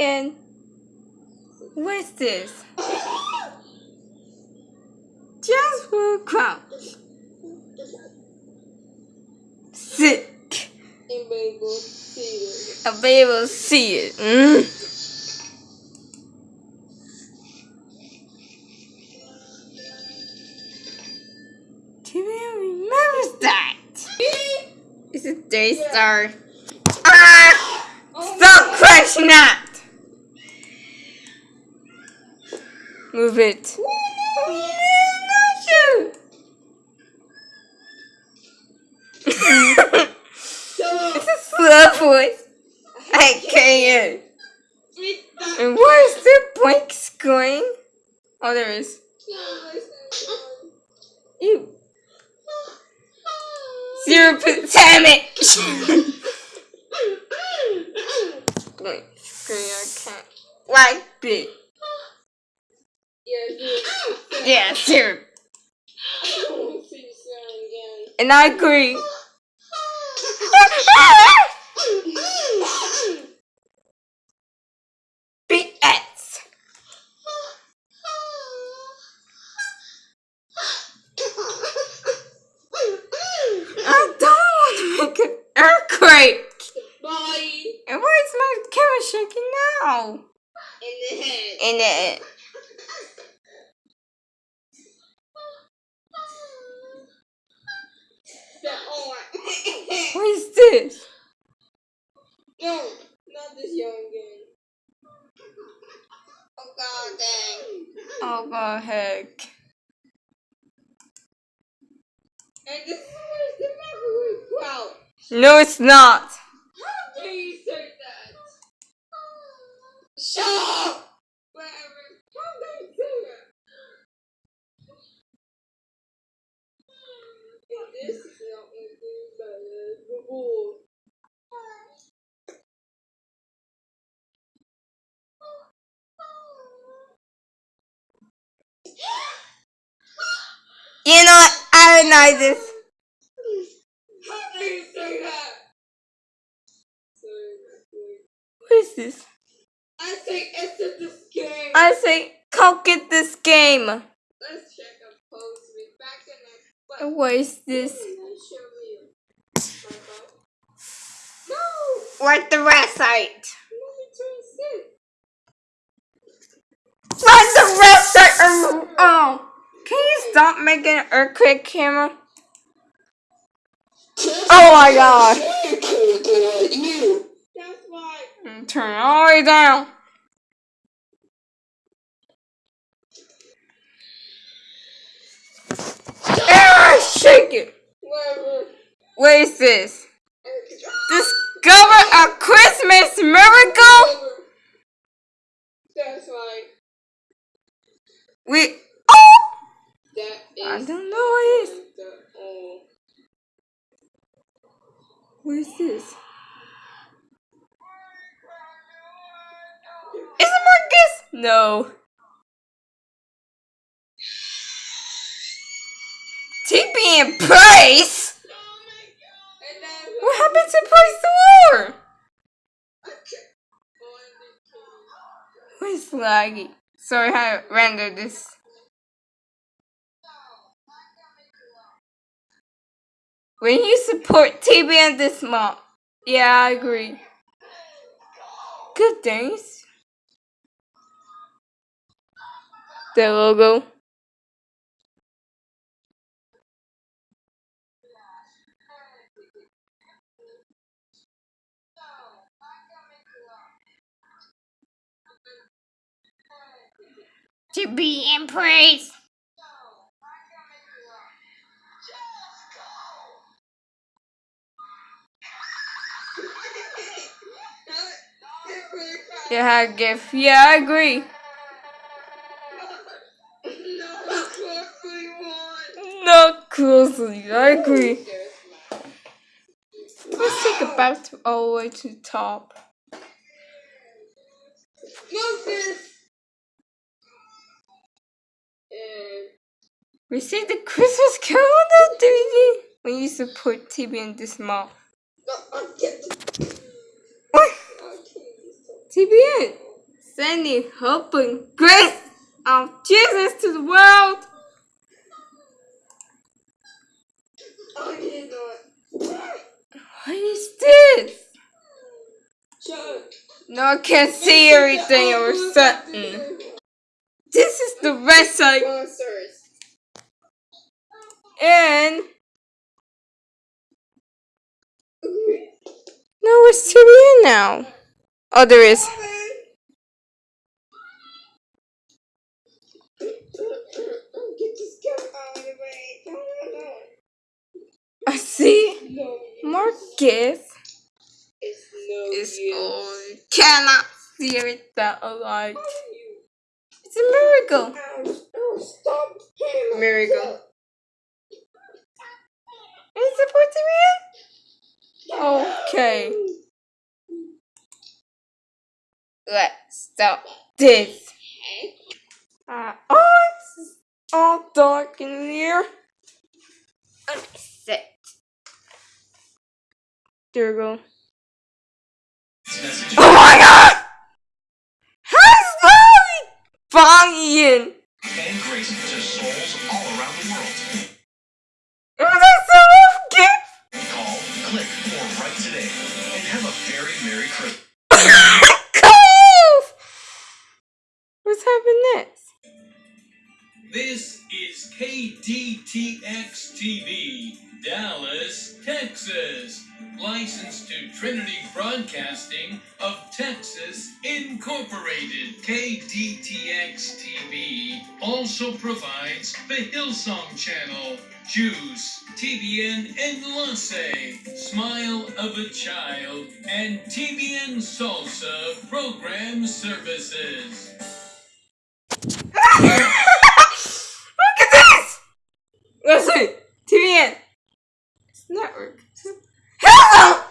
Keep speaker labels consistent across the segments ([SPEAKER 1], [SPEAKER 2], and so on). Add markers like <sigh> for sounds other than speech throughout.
[SPEAKER 1] And what's this? Jasper Crouch. Sick.
[SPEAKER 2] Anybody will see it.
[SPEAKER 1] I'll be able to see it. Mm. Remembers that. It's a Daystar. Ah! Stop crashing that! Move it. It's a <laughs> slow voice. I can't. And where's the blinks going? Oh, there is. You. Zero percent. Damn it! <laughs> Wait, screen, I can't. Like it.
[SPEAKER 2] Yeah, dude.
[SPEAKER 1] Yeah, zero.
[SPEAKER 2] I don't want to see you swearing <laughs> again.
[SPEAKER 1] And I agree. <laughs> BS. I don't want to make an earthquake.
[SPEAKER 2] Bye.
[SPEAKER 1] And why is my camera shaking now?
[SPEAKER 2] In the head.
[SPEAKER 1] In it.
[SPEAKER 2] That
[SPEAKER 1] What is this?
[SPEAKER 2] no, not this young game. Oh god dang.
[SPEAKER 1] Oh, god, heck.
[SPEAKER 2] And this is the microwave crowd.
[SPEAKER 1] No, it's not.
[SPEAKER 2] How dare you say that? Shut up! Whatever. How dare you say that? And this is not anything but the bull.
[SPEAKER 1] You know? I don't know this.
[SPEAKER 2] How dare you say that?
[SPEAKER 1] What is this?
[SPEAKER 2] I say exit this game.
[SPEAKER 1] I say, go get this game.
[SPEAKER 2] Let's check a post with back in the but
[SPEAKER 1] What is this?
[SPEAKER 2] Can I show you? No!
[SPEAKER 1] What's the website?
[SPEAKER 2] Let
[SPEAKER 1] making an earthquake camera? Oh my god.
[SPEAKER 2] That's why.
[SPEAKER 1] Mm, Turn it all the way down. Ah, shake it. What is this? Discover a Christmas miracle?
[SPEAKER 2] That's why.
[SPEAKER 1] We. I don't know what it is.
[SPEAKER 2] Oh.
[SPEAKER 1] What is this? Is it Marcus? No. TP and Price?
[SPEAKER 2] My god. And that's
[SPEAKER 1] What happened to Price the War?
[SPEAKER 2] I can't.
[SPEAKER 1] What is laggy? Sorry how I rendered this. When you support TB and this month. Yeah, I agree. Good things. The logo. To be in praise. Yeah, I give. Yeah, I agree. Not closely. I agree. Let's take a bath all the way to the top. We see the Christmas calendar DVD when to put TB and this mall.
[SPEAKER 2] no, I'll get the.
[SPEAKER 1] What?
[SPEAKER 2] I'll kill you so.
[SPEAKER 1] TBN. sending hope and grace of Jesus to the world. What is this? No, I can't see everything or something. This is the website and no, it's TBN now. Oh, there is. I see.
[SPEAKER 2] No,
[SPEAKER 1] Marcus
[SPEAKER 2] it's no
[SPEAKER 1] is. Cannot see it that alive. It's a miracle. Miracle. Is it for TBN? Okay. Let's stop this. Uh, oh, it's all dark in here. Let me sit. There we go. Oh my god! How's that?
[SPEAKER 3] To souls world.
[SPEAKER 1] Oh, that's a love gift!
[SPEAKER 3] Call, click, or write today and have a very Merry Christmas.
[SPEAKER 1] What's happening next?
[SPEAKER 4] This is KDTX TV, Dallas, Texas. Licensed to Trinity Broadcasting of Texas Incorporated. KDTX TV also provides the Hillsong Channel, Juice, TBN Enlace, Smile of a Child, and TBN Salsa program services.
[SPEAKER 1] Look at this! Listen, TBN. Network. Hello!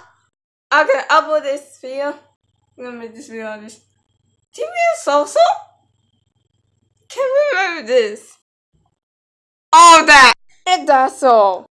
[SPEAKER 1] I'm upload this video. I'm gonna make this video on this. TBN Salsa? Can't remember this. All that. And that's all.